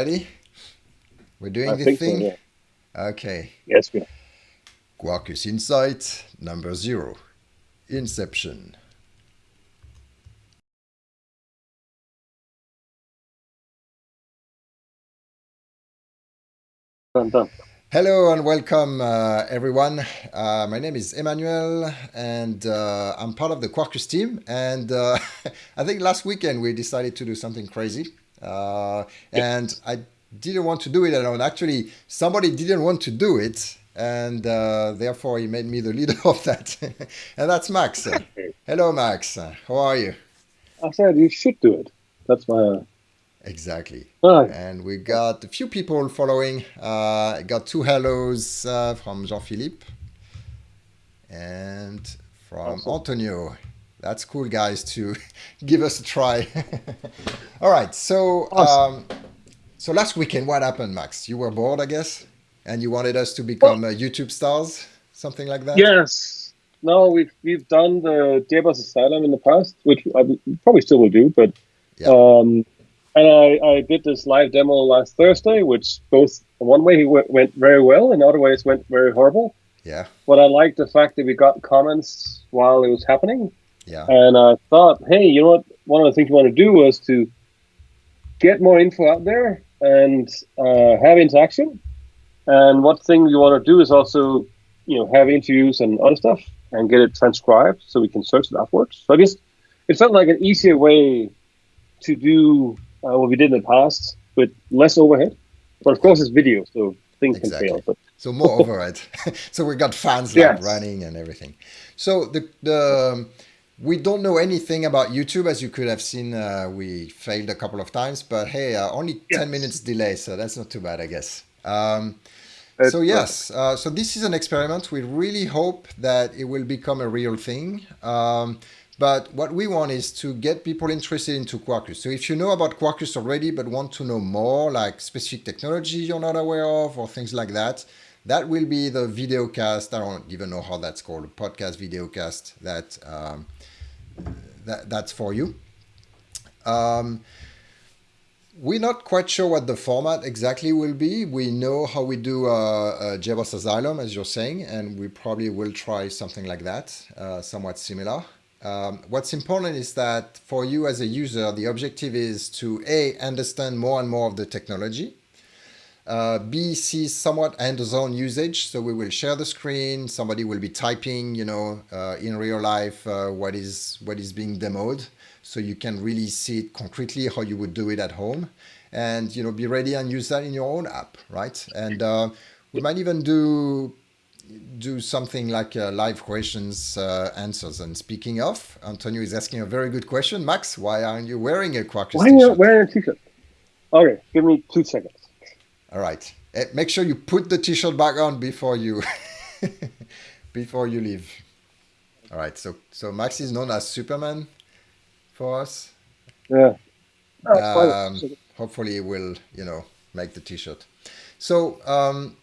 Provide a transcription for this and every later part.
Ready? We're doing I the think so, thing? yeah. Okay. Yes, we are. Quarkus Insight number zero. Inception. Hello and welcome, uh, everyone. Uh, my name is Emmanuel, and uh, I'm part of the Quarkus team. And uh, I think last weekend we decided to do something crazy, uh, and I didn't want to do it alone. Actually, somebody didn't want to do it, and uh, therefore he made me the leader of that. and that's Max. Hello, Max. How are you? I said you should do it. That's my. Exactly. Ah, And we got a few people following. Uh, I got two hellos uh, from Jean-Philippe and from Awesome. Antonio. That's cool, guys, to give us a try. All right. So, Awesome. um, so last weekend, what happened, Max? You were bored, I guess, and you wanted us to become uh, YouTube stars, something like that. yes. No, we've we've done the JBoss Asylum in the past, which I probably still will do, but Yeah. um, and I, I did this live demo last Thursday, which both one way went, went very well, and other ways went very horrible. Yeah. But I liked the fact that we got comments while it was happening, Yeah. and I thought, hey, you know what? One of the things we want to do was to get more info out there and uh, have interaction. And one thing we want to do is also, you know, have interviews and other stuff and get it transcribed so we can search it afterwards. So I guess it felt like an easier way to do uh, what we did in the past with less overhead. But of course, it's video, so things can fail. But So more overhead. so we got fans like running and everything. So the the we don't know anything about YouTube, as you could have seen. Uh, we failed a couple of times, but hey, uh, only ten minutes delay, so that's not too bad, I guess. Um, so yes, uh, so this is an experiment. We really hope that it will become a real thing. Um, but what we want is to get people interested into Quarkus. So if you know about Quarkus already, but want to know more, like specific technology you're not aware of, or things like that, that will be the video cast. I don't even know how that's called, a podcast video cast. That um, that that's for you. Um, we're not quite sure what the format exactly will be. We know how we do uh, uh, Asylum, as you're saying, and we probably will try something like that, uh, somewhat similar. Um, what's important is that for you as a user, the objective is to A, understand more and more of the technology, uh, B, see somewhat hands-on usage. So we will share the screen. Somebody will be typing, you know, uh, in real life uh, what is what is being demoed, so you can really see it concretely how you would do it at home, and you know, be ready and use that in your own app, right? And uh, we might even do do something like uh, live questions uh, answers. And speaking of, Antonio is asking a very good question. Max, why aren't you wearing a Quarkus why are you wearing a t-shirt? Okay, give me two seconds. All right. Eh, Make sure you put the t-shirt back on before you before you leave. All right. So so Max is known as Superman for us. Yeah. Oh. Um, hopefully, he will you know make the t-shirt. So um,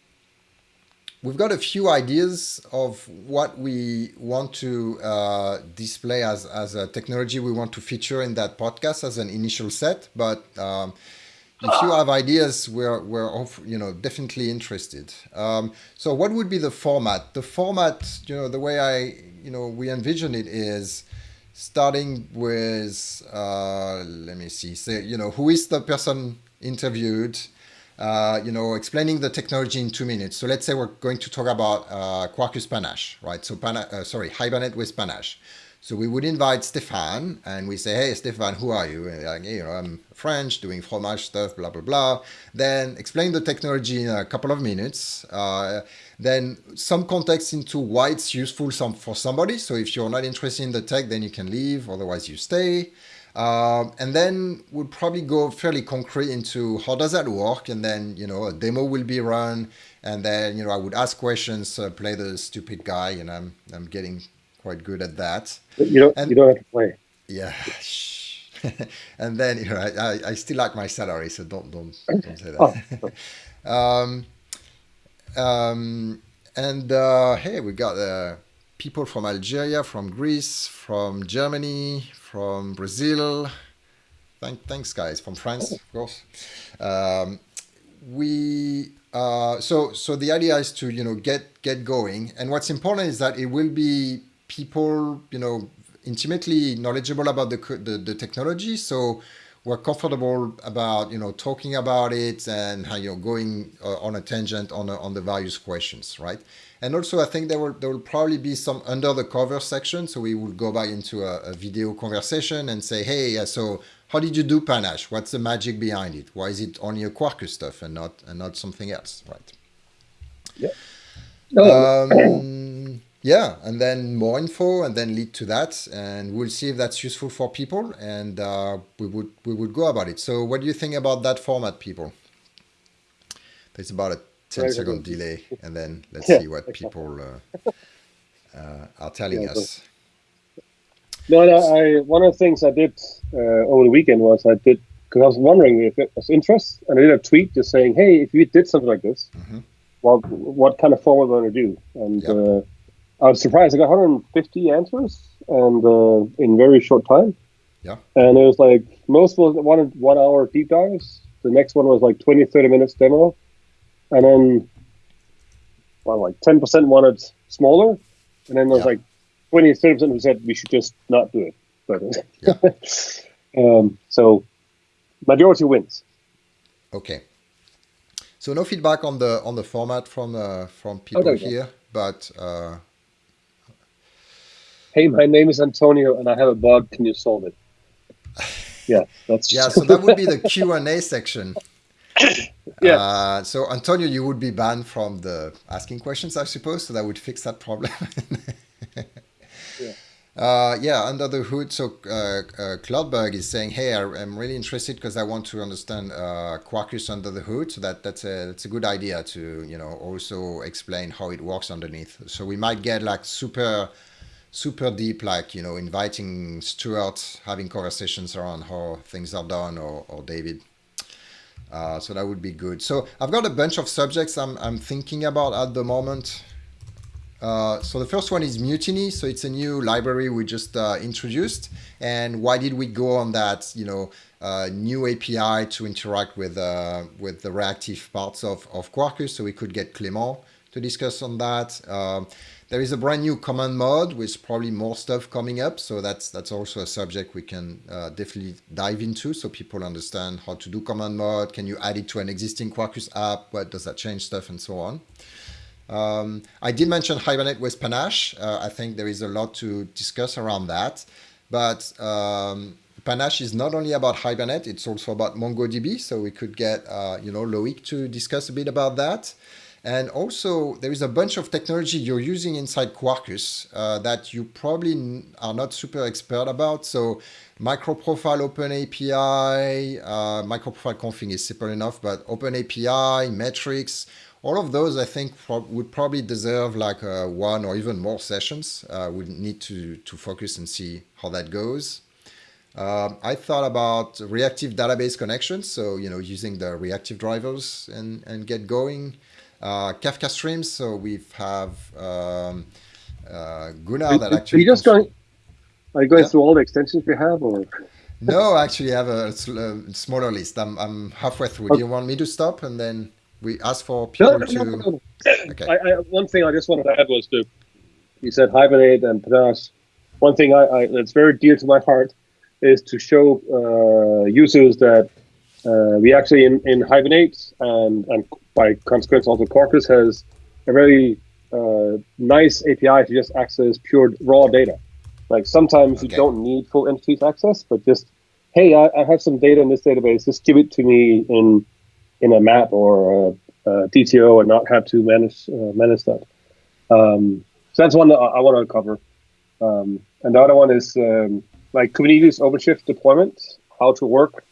we've got a few ideas of what we want to uh, display as as a technology we want to feature in that podcast as an initial set, but. Um, if you have ideas, we're we're off, you know definitely interested. Um, so what would be the format? The format, you know, the way I you know we envision it is starting with uh, let me see, say you know who is the person interviewed, uh, you know, explaining the technology in two minutes. So let's say we're going to talk about uh, Quarkus Panache, right? So Pana- uh, sorry, Hibernate with Panache. So we would invite Stefan and we say, hey, Stefan, who are you? And like, you know, I'm French, doing fromage stuff, blah, blah, blah. Then explain the technology in a couple of minutes. Uh, then some context into why it's useful some, for somebody. So if you're not interested in the tech, then you can leave, otherwise you stay. Um, and then we'll probably go fairly concrete into how does that work, and then you know a demo will be run, and then you know I would ask questions, uh, play the stupid guy, and I'm I'm getting quite good at that. But you don't And- you don't have to play. Yeah. and then you know I, I, still like my salary, so don't don't don't say Oh, that. um, um, and uh, hey, we got uh, people from Algeria, from Greece, from Germany, from Brazil. Thank, thanks, guys, from France, of course. Um, we uh, so so the idea is to you know get get going, and what's important is that it will be people you know intimately knowledgeable about the the, the technology. So we're comfortable about you know talking about it and how you're going uh, on a tangent on a, on the various questions, right? And also, I think there will there will probably be some under the cover section, so we will go back into a, a video conversation and say, hey, so how did you do Panache? What's the magic behind it? Why is it only a Quarkus stuff and not and not something else, right? Yeah. Um, yeah, and then more info, and then lead to that, and we'll see if that's useful for people, and uh, we would we would go about it. So, what do you think about that format, people? There's about a 10 second delay, and then let's yeah, see what people uh, uh, are telling yeah, us. No, no, I one of the things I did uh, over the weekend was I did because I was wondering if it was interest, and I did a tweet just saying, "Hey, if you did something like this, mm-hmm. well, what kind of form are we going to do?" And yep. I was surprised. I got 150 answers, and uh, in very short time. Yeah. And it was like most was wanted one hour deep dives. The next one was like 20, 30 minutes demo, and then well, like 10% wanted smaller, and then there was yeah. like 20 30% who said we should just not do it. But yeah. um, so majority wins. Okay. So no feedback on the on the format from uh, from people okay, here, but uh... hey, my name is Antonio, and I have a bug. Can you solve it? Yeah, that's yeah. So that would be the Q and A section. yeah. Uh, so Antonio, you would be banned from the asking questions, I suppose. So that would fix that problem. yeah. Uh, yeah, under the hood. So uh, uh, Cloudberg is saying, "Hey, I, am really interested because I want to understand uh, Quarkus under the hood. So that that's a that's a good idea to you know also explain how it works underneath. So we might get like super super deep, like you know, inviting Stuart, having conversations around how things are done, or or David." Uh, so that would be good. So I've got a bunch of subjects I'm, I'm thinking about at the moment. Uh, so the first one is Mutiny. So it's a new library we just uh, introduced. And why did we go on that, you know, uh, new API to interact with uh, with the reactive parts of, of Quarkus? So we could get Clément to discuss on that. Um, there is a brand new command mode with probably more stuff coming up. So that's that's also a subject we can uh, definitely dive into so people understand how to do command mode. Can you add it to an existing Quarkus app? What does that change stuff and so on? Um, I did mention Hibernate with Panache. Uh, I think there is a lot to discuss around that. But um, Panache is not only about Hibernate, it's also about MongoDB. So we could get, uh, you know, Loic to discuss a bit about that. And also, there is a bunch of technology you're using inside Quarkus uh, that you probably are not super expert about. So microprofile open API, uh, microprofile config is simple enough, but open API, metrics, all of those I think pro would probably deserve like uh, one or even more sessions. Uh, we need to, to focus and see how that goes. Um, I thought about reactive database connections, so you know using the reactive drivers and, and get going. Uh, Kafka streams. So we have um, uh, Gunnar that actually. Are you just going? Are you going yeah. through all the extensions we have, or? no, actually, I have a, a, smaller list. I'm I'm halfway through. Okay. Do you want me to stop and then we ask for people no, to? No, no, okay. I, I, one thing I just wanted to add was to you said hibernate and panache. One thing I, I, that's very dear to my heart is to show uh, users that uh, we actually in, in hibernate and and by consequence, also Quarkus has a very uh, nice API to just access pure raw data. Like sometimes okay. you don't need full entities access, but just hey, I, I, have some data in this database. Just give it to me in in a map or a, a DTO, and not have to manage uh, manage that. Um, so that's one that I, I want to cover. Um, and the other one is um, like Kubernetes OpenShift deployment, how to work.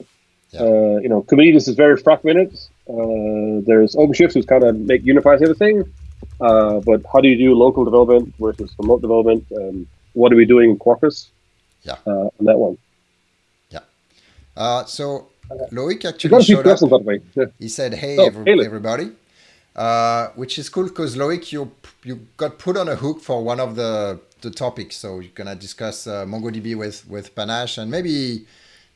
Yeah. Uh, you know, Kubernetes is very fragmented. Uh, there's OpenShift, who's kind of make unifies everything. Uh, but how do you do local development versus remote development? Um, what are we doing in Quarkus? Yeah, uh, on that one. Yeah. Uh, so Loic actually showed up. By the way. Yeah. He said, "Hey, oh, every, hey everybody," uh, which is cool because Loic, you you got put on a hook for one of the the topics. So you're gonna discuss uh, MongoDB with with Panache and maybe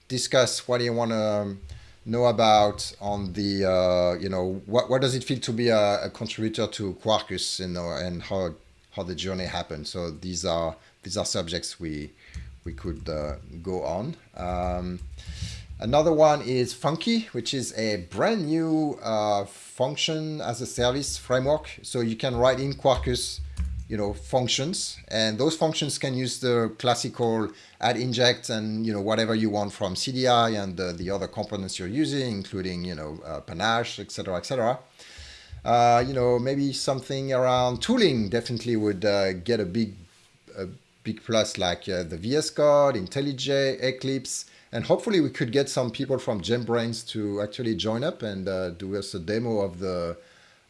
discuss what do you want to. Um, know about on the uh, you know what what does it feel to be a, a contributor to Quarkus you know and how how the journey happened. So these are these are subjects we we could uh, go on. Um, another one is Funky, which is a brand new uh, function as a service framework. So you can write in Quarkus you know, functions. And those functions can use the classical add inject and, you know, whatever you want from CDI and the, the other components you're using, including, you know, uh, panache, etc., etc. Uh, you know, maybe something around tooling definitely would uh, get a big, a big plus like uh, the VS Code, IntelliJ, Eclipse, and hopefully we could get some people from JetBrains to actually join up and uh, do us a demo of the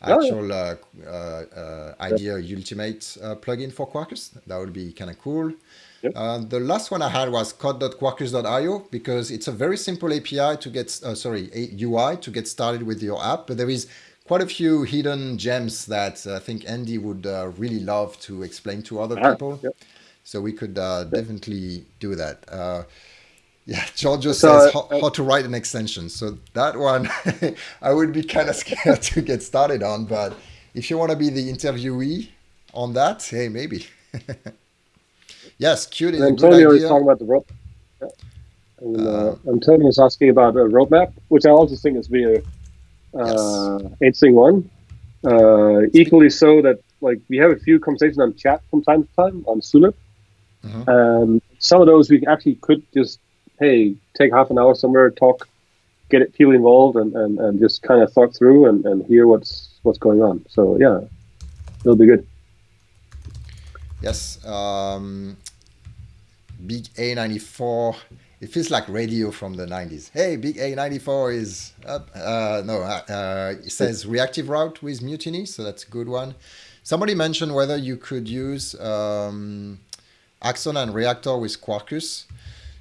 actual uh, uh, uh, IDEA Ultimate uh, plugin for Quarkus. That would be kind of cool. Yep. Uh, the last one I had was code.quarkus.io because it's a very simple API to get, uh, sorry, UI to get started with your app. But there is quite a few hidden gems that I think Andy would really love to explain to other ah, people. Yep. So we could yep. definitely do that. Yeah, Giorgio so, says how, uh, how, to write an extension. So that one, I would be kind of scared to get started on. But if you want to be the interviewee on that, hey, maybe. yes, cute is Antonio is talking about the roadmap. Yeah. And, uh, uh, Antonio is asking about a roadmap, which I also think is be a uh, yes. interesting one. Uh, equally so that like we have a few conversations on chat from time to time on Zulip. Mm-hmm. Um, some of those we actually could just hey, take half an hour somewhere, talk, get it, people involved, and, and, and just kind of thought through and, and hear what's what's going on. So yeah, it'll be good. Yes, um, Big A94. It feels like radio from the 90s. Hey, Big A94 is up. Uh, no, uh, uh, it says reactive route with Mutiny, so that's a good one. Somebody mentioned whether you could use um, Axon and Reactor with Quarkus.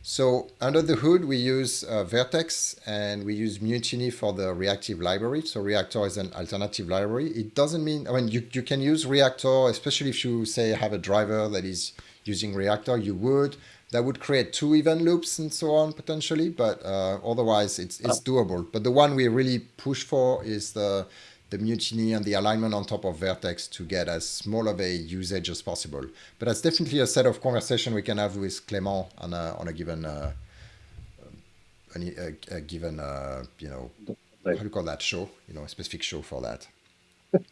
So under the hood, we use uh, Vert.x and we use Mutiny for the reactive library. So Reactor is an alternative library. It doesn't mean, I mean, you, you can use Reactor, especially if you say have a driver that is using Reactor, you would. That would create two event loops and so on potentially, but uh, otherwise it's, it's oh. doable. But the one we really push for is the the mutiny and the alignment on top of Vert.x to get as small of a usage as possible. But that's definitely a set of conversation we can have with Clément on a, on a given, uh, a, a, given, uh, you know, how do you call that show? You know, a specific show for that.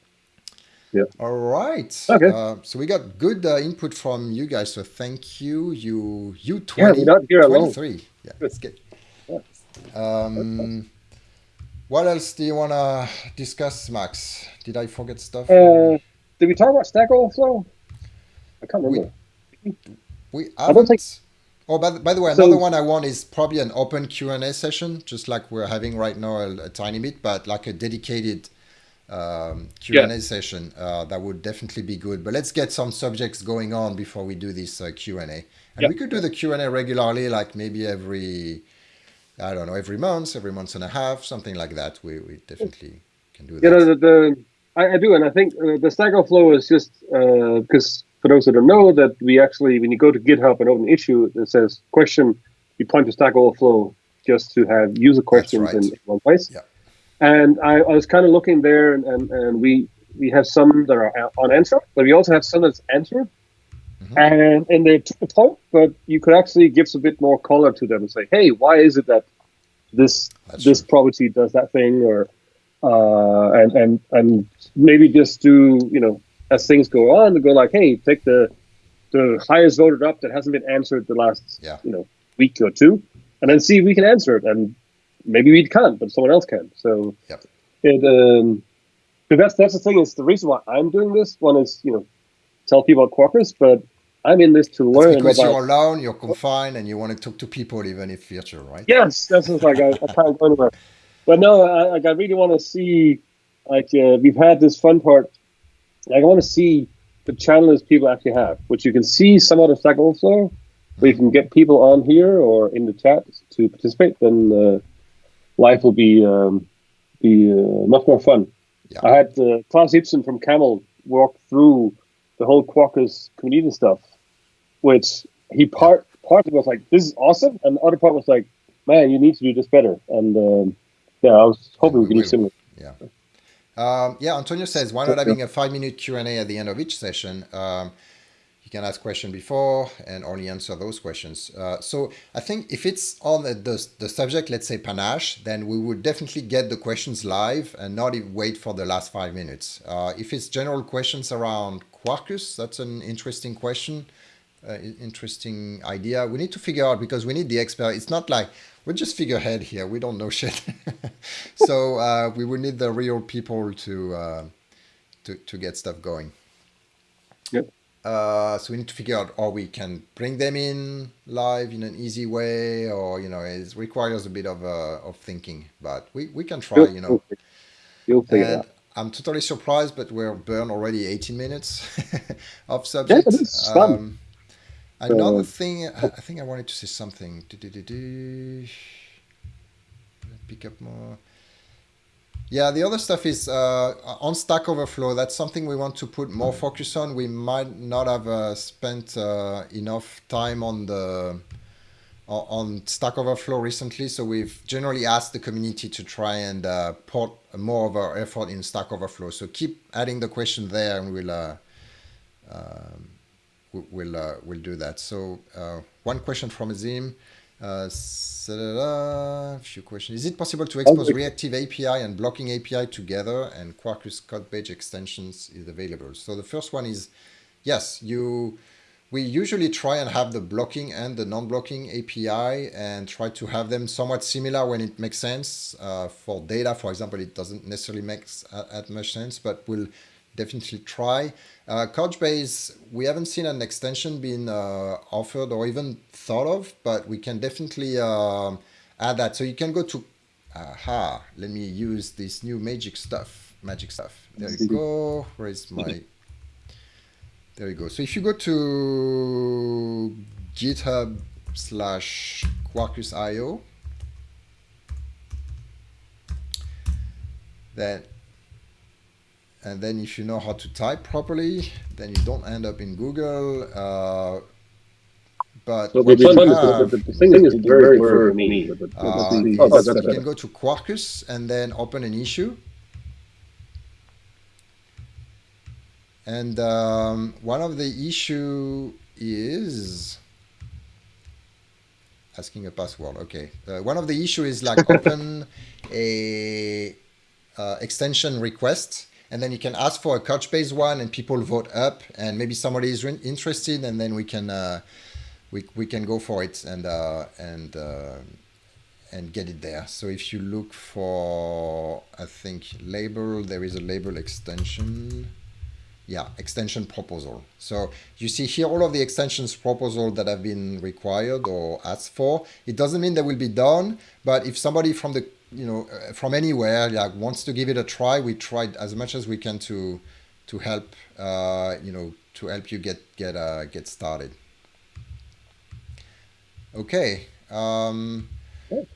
yeah. All right. Okay. Uh, so we got good uh, input from you guys. So thank you. You you twenty. Yeah, not here 23. Alone. Yeah. Let's get. Yeah. Um, what else do you want to discuss, Max? Did I forget stuff? Uh, did we talk about Stack Overflow? I can't remember. We, we haven't. I don't think. Oh, by the, by the way, so, another one I want is probably an open Q and A session, just like we're having right now a, a tiny bit, but like a dedicated um, Q and A session. Uh, that would definitely be good. But let's get some subjects going on before we do this uh, Q and A. And we could do the Q and A regularly, like maybe every I don't know, every month, every month and a half, something like that. We, we definitely can do that. You know, the, the I, I, do, and I think uh, the Stack Overflow is just because uh, for those that don't know, that we actually, when you go to GitHub and open an issue that says question, you point to Stack Overflow just to have user questions right. in, one place. Yeah. And I, I was kind of looking there, and, and, and we we have some that are unanswered, but we also have some that's answered. Mm-hmm. And and they the but you could actually give a bit more color to them and say, hey, why is it that this That's this true. property does that thing, or uh, and and and maybe just do you know as things go on, to go like, hey, take the the highest voted up that hasn't been answered the last yeah. you know week or two, and then see if we can answer it, and maybe we can't, but someone else can. So yep. it um, but that's that's the thing is the reason why I'm doing this. One is you know tell people about Quarkus, but I'm in this to learn. That's because about, you're alone, you're confined, and you want to talk to people, even if virtual, right? Yes, that's like I, I can't go anywhere. But no, I, like I really want to see, like uh, we've had this fun part. Like I want to see the channels people actually have, which you can see some of Stack Overflow, where you can get people on here or in the chat to participate. Then uh, life will be um, be uh, much more fun. Yeah. I had uh, Claus Ibsen from Camel walk through the whole Quarkus community stuff which he part partly was like, "This is awesome," and the other part was like, "Man, you need to do this better." And um, yeah, I was hoping we could do similar. Yeah. Um, yeah, Antonio says, why not having a five minute Q&A at the end of each session? Um, you can ask question before and only answer those questions. Uh, so I think if it's on the, the, the, subject, let's say panache, then we would definitely get the questions live and not wait for the last five minutes. Uh, if it's general questions around Quarkus, that's an interesting question, uh, interesting idea. We need to figure out because we need the expert. It's not like we're just figurehead here. We don't know shit. so uh, we would need the real people to, uh, to, to get stuff going. Yep. Uh, so we need to figure out how we can bring them in live in an easy way, or you know, it requires a bit of uh, of thinking. But we, we can try, you know. You'll figure it out. I'm totally surprised, but we're burned already 18 minutes of subject. Yeah, um, another uh, thing, I think I wanted to say something. Do, do, do, Pick up more. Yeah, the other stuff is uh, on Stack Overflow. That's something we want to put more focus on. We might not have uh, spent uh, enough time on the on Stack Overflow recently, so we've generally asked the community to try and uh, put more of our effort in Stack Overflow. So keep adding the question there, and we'll uh, um, we'll uh, we'll do that. So one question from Azim. Uh, a few questions. Is it possible to expose reactive API and blocking API together and Quarkus Couchbase extensions is available? So the first one is, yes, you. We usually try and have the blocking and the non-blocking API and try to have them somewhat similar when it makes sense. Uh, for data, for example, it doesn't necessarily make as much sense, but we'll definitely try. Uh, Couchbase, we haven't seen an extension being uh, offered or even thought of, but we can definitely uh, add that. So you can go to, aha, let me use this new magic stuff, magic stuff. There you go. Where is my, there you go. So if you go to GitHub slash Quarkus.io, then and then if you know how to type properly, then you don't end up in Google. Uh, but so the, have, the, the, thing is very clear for me. Uh, you can go to Quarkus and then open an issue. And um, one of the issue is asking a password. Okay, uh, one of the issue is like open a uh, extension request and then you can ask for a Couchbase one and people vote up. And maybe somebody is interested and then we can uh, we, we can go for it and uh, and uh, and get it there. So if you look for I think label there is a label extension. Yeah extension proposal. So you see here all of the extensions proposal that have been required or asked for. It doesn't mean they will be done but if somebody from the you know uh, from anywhere like wants to give it a try. We tried as much as we can to to help uh, you know to help you get get uh, get started. Okay um,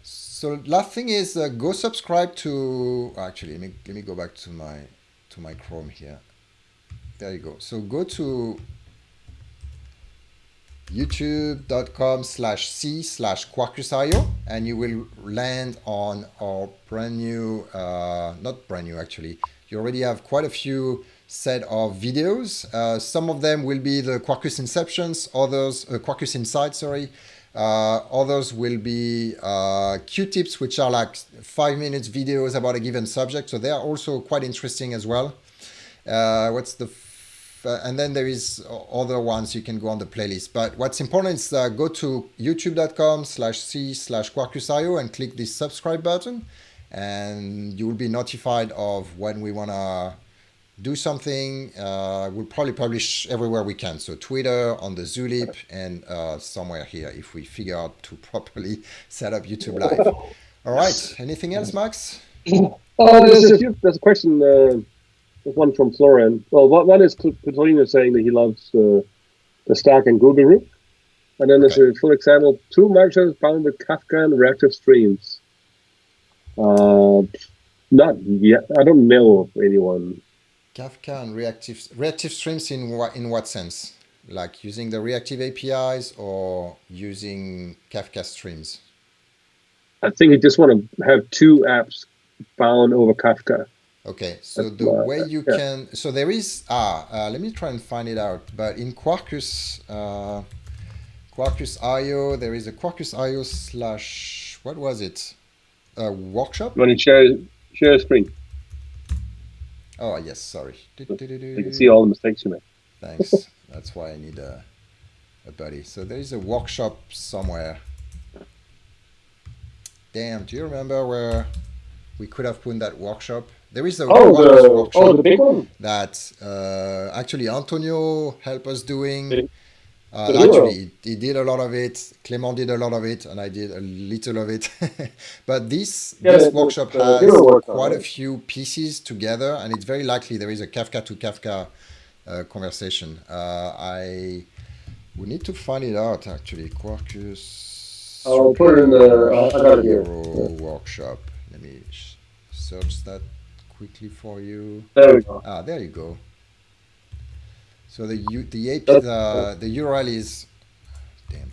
so last thing is uh, go subscribe to actually let me let me go back to my to my chrome here. There you go. So go to youtube.com slash c slash quarkus.io and you will land on our brand new uh, not brand new actually. You already have quite a few set of videos. Uh, some of them will be the quarkus inceptions others uh, quarkus inside sorry. Uh, others will be uh, q-tips which are like five minutes videos about a given subject. So they are also quite interesting as well. Uh, what's the uh, and then there is other ones you can go on the playlist. But what's important is uh, go to youtube.com slash c slash quarkus.io and click the subscribe button and you will be notified of when we want to do something. Uh, we'll probably publish everywhere we can. So Twitter, on the Zulip, and uh, somewhere here if we figure out to properly set up YouTube Live. All right. Anything else, Max? Oh, there's a, few, there's a question one from Florian. Well, one is Petrolino saying that he loves uh, the Stack and Google group. And then there's a full example, two microservices bound with Kafka and reactive streams. Uh, not yet. I don't know of anyone. Kafka and reactive reactive streams in what in what sense? Like using the reactive APIs or using Kafka streams? I think you just want to have two apps bound over Kafka. Okay, so the way you yeah. can, so there is, ah, uh, let me try and find it out. But in Quarkus, uh, Quarkus IO, there is a Quarkus IO slash, what was it? A workshop? Want to share, share a screen? Oh, yes, sorry. You can see all the mistakes you made. Thanks. That's why I need a, a buddy. So there is a workshop somewhere. Damn, do you remember where we could have put that workshop? There is a oh, the, workshop oh, the big one? that uh, actually Antonio helped us doing. Uh, actually, he did a lot of it. Clement did a lot of it, and I did a little of it. but this yeah, this workshop has quite a few pieces together, and it's very likely there is a Kafka to Kafka uh, conversation. Uh, I we need to find it out actually. Quarkus. I'll put it in the. I got it here. Workshop. Let me search that quickly for you. There we go. Ah, there you go. So the U, the AP, the, the URL is, damn.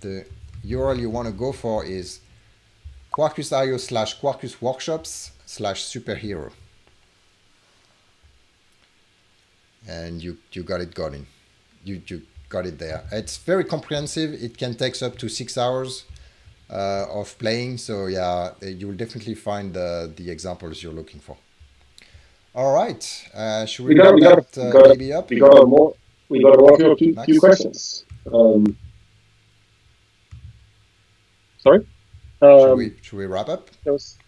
The URL you want to go for is quarkus.io slash quarkus workshops slash superhero. And you, you got it going. You, you got it there. It's very comprehensive. It can take up to six hours uh, of playing. So yeah, you will definitely find the, the examples you're looking for. All right. Uh, should we, we got, we got, that, uh, got, up? We got more. We got to walk through a few, few questions. Um, sorry. Um, should we should we wrap up? Was,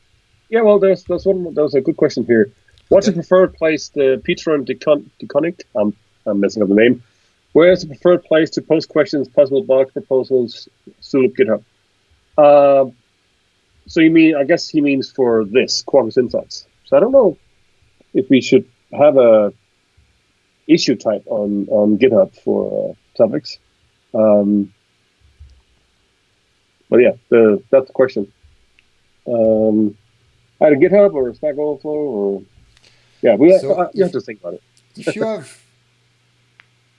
yeah. Well, there's there's one. There was a good question here. What's okay. the preferred place? The Petron Decon Deconic. I'm I'm messing up the name. Where is the preferred place to post questions, possible blog proposals, Zulip GitHub? Uh, so you mean? I guess he means for this Quarkus Insights. So I don't know if we should have a issue type on on GitHub for uh, topics. Um, but yeah, the that's the question. Um, either GitHub or Stack Overflow or yeah, we so have, uh, you have to think about it. if you have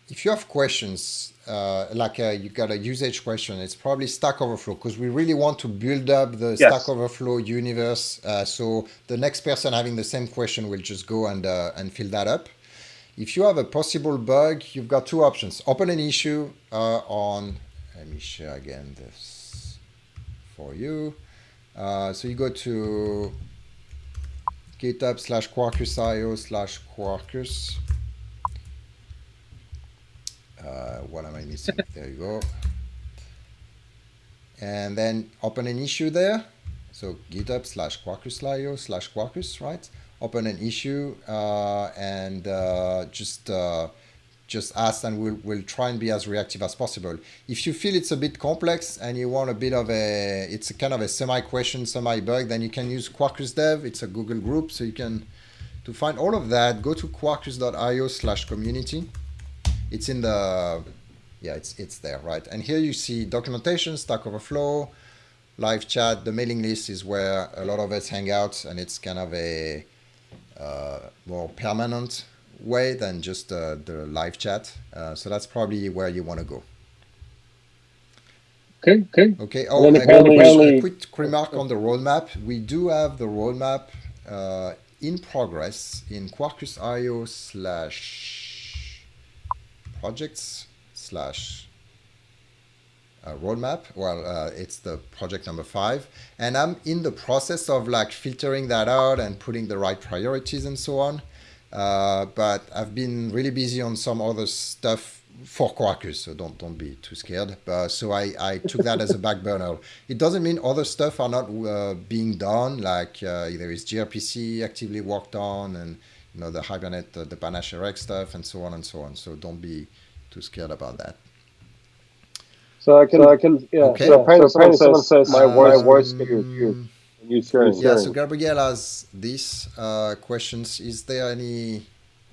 if you have questions uh, like uh, you got a usage question, it's probably Stack Overflow because we really want to build up the yes. Stack Overflow universe. Uh, so the next person having the same question will just go and uh, and fill that up. If you have a possible bug, you've got two options: open an issue uh, on. Let me share again this for you. Uh, so you go to GitHub slash Quarkus.io slash Quarkus uh, what am I missing? there you go. And then open an issue there. So github slash quarkus.io slash quarkus, right? Open an issue uh, and uh, just uh, just ask and we'll, we'll try and be as reactive as possible. If you feel it's a bit complex and you want a bit of a, it's a kind of a semi-question, semi-bug, then you can use Quarkus Dev. It's a Google group, so you can, to find all of that, go to quarkus.io slash community it's in the yeah it's it's there right? And here you see documentation stack overflow live chat. The mailing list is where a lot of us hang out and it's kind of a uh, more permanent way than just uh, the live chat. Uh, so that's probably where you want to go. Okay okay. Okay oh a quick remark on the roadmap. We do have the roadmap uh, in progress in quarkus.io slash projects slash uh, roadmap. Well, uh, it's the project number five. And I'm in the process of like filtering that out and putting the right priorities and so on. Uh, but I've been really busy on some other stuff for Quarkus, so don't don't be too scared. So I, I took that as a back burner. It doesn't mean other stuff are not uh, being done, like uh, there is gRPC actively worked on and you know, the Hibernate, the, the Panache RX stuff, and so on and so on. So don't be too scared about that. So I can, so I can, yeah. Okay. So apparently, so apparently someone says my voice, um, voice can you, you sharing. Yeah. So Gabriel has these uh, questions. Is there any?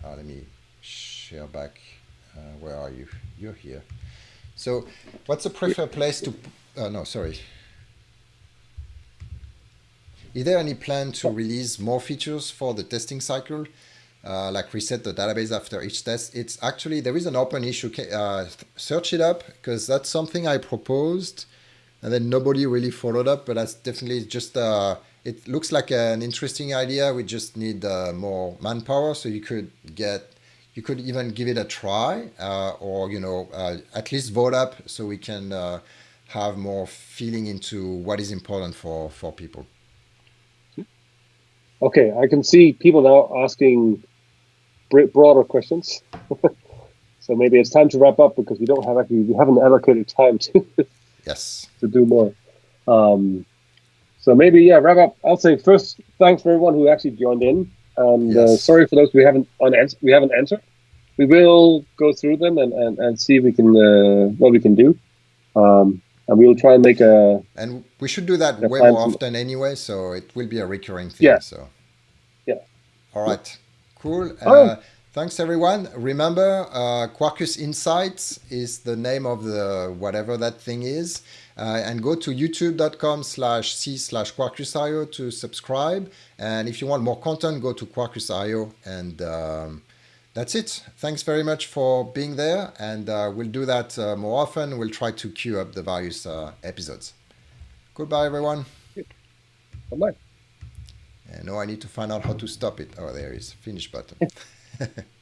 Uh, let me share back. Uh, where are you? You're here. So, what's the preferred place to? Uh, no, sorry. Is there any plan to release more features for the testing cycle? Uh, like reset the database after each test. It's actually, there is an open issue. Uh, search it up because that's something I proposed and then nobody really followed up. But that's definitely just uh, it looks like an interesting idea. We just need uh, more manpower, so you could get you could even give it a try, uh, or you know at least vote up so we can have more feeling into what is important for for people. Okay, I can see people now asking broader questions. so maybe it's time to wrap up because we don't have actually we haven't allocated time to yes to do more. Um, so maybe yeah, wrap up. I'll say first, thanks for everyone who actually joined in, and uh, yes. uh, sorry for those we haven't unanswered. We haven't answered. We will go through them and, and, and see if we can uh, what we can do. Um, and we will try and make a. And we should do that way more often anyway, so it will be a recurring thing. Yeah. So. Yeah. All right. Cool. Uh, thanks everyone. Remember, uh, Quarkus Insights is the name of the whatever that thing is. Uh, and go to youtube.com slash c slash quarkus.io to subscribe. And if you want more content, go to quarkus.io. And um, that's it. Thanks very much for being there. And uh, we'll do that uh, more often. We'll try to queue up the various uh, episodes. Goodbye, everyone. Bye-bye. And now I need to find out how to stop it. Oh, there is finish button.